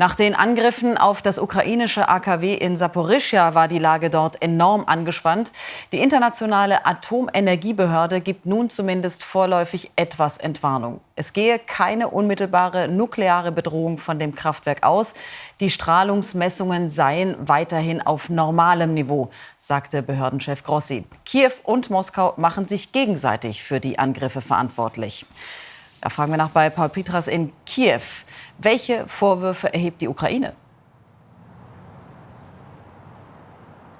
Nach den Angriffen auf das ukrainische AKW in Saporischja war die Lage dort enorm angespannt. Die internationale Atomenergiebehörde gibt nun zumindest vorläufig etwas Entwarnung. Es gehe keine unmittelbare nukleare Bedrohung von dem Kraftwerk aus. Die Strahlungsmessungen seien weiterhin auf normalem Niveau, sagte Behördenchef Grossi. Kiew und Moskau machen sich gegenseitig für die Angriffe verantwortlich. Da fragen wir nach bei Paul Petras in Kiew. Welche Vorwürfe erhebt die Ukraine?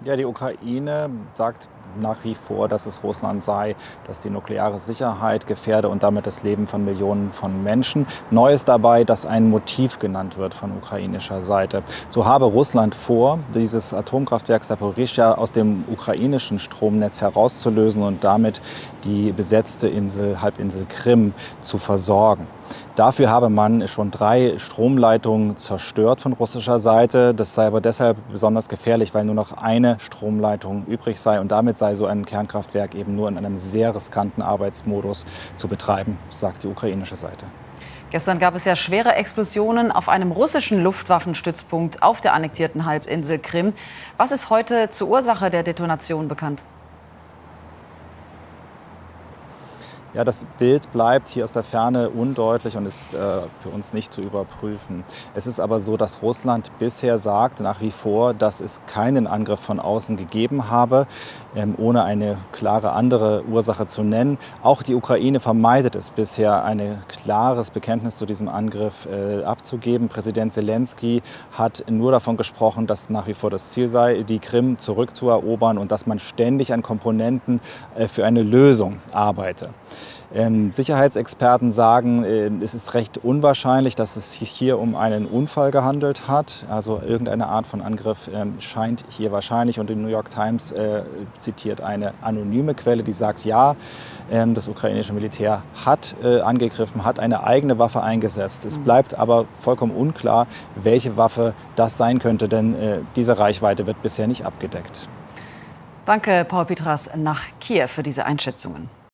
Ja, die Ukraine sagt nach wie vor, dass es Russland sei, dass die nukleare Sicherheit gefährde und damit das Leben von Millionen von Menschen. Neu ist dabei, dass ein Motiv genannt wird von ukrainischer Seite. So habe Russland vor, dieses Atomkraftwerk Saporischja aus dem ukrainischen Stromnetz herauszulösen und damit die besetzte Insel, Halbinsel Krim zu versorgen. Dafür habe man schon drei Stromleitungen zerstört von russischer Seite. Das sei aber deshalb besonders gefährlich, weil nur noch eine Stromleitung übrig sei. Und damit sei so ein Kernkraftwerk eben nur in einem sehr riskanten Arbeitsmodus zu betreiben, sagt die ukrainische Seite. Gestern gab es ja schwere Explosionen auf einem russischen Luftwaffenstützpunkt auf der annektierten Halbinsel Krim. Was ist heute zur Ursache der Detonation bekannt? Ja, das Bild bleibt hier aus der Ferne undeutlich und ist äh, für uns nicht zu überprüfen. Es ist aber so, dass Russland bisher sagt, nach wie vor, dass es keinen Angriff von außen gegeben habe, ähm, ohne eine klare andere Ursache zu nennen. Auch die Ukraine vermeidet es bisher, ein klares Bekenntnis zu diesem Angriff äh, abzugeben. Präsident Zelensky hat nur davon gesprochen, dass nach wie vor das Ziel sei, die Krim zurückzuerobern und dass man ständig an Komponenten äh, für eine Lösung arbeite. Ähm, Sicherheitsexperten sagen, äh, es ist recht unwahrscheinlich, dass es sich hier um einen Unfall gehandelt hat. Also irgendeine Art von Angriff ähm, scheint hier wahrscheinlich. Und die New York Times äh, zitiert eine anonyme Quelle, die sagt, ja, ähm, das ukrainische Militär hat äh, angegriffen, hat eine eigene Waffe eingesetzt. Es mhm. bleibt aber vollkommen unklar, welche Waffe das sein könnte, denn diese Reichweite wird bisher nicht abgedeckt. Danke, Paul Petras, nach Kiew für diese Einschätzungen.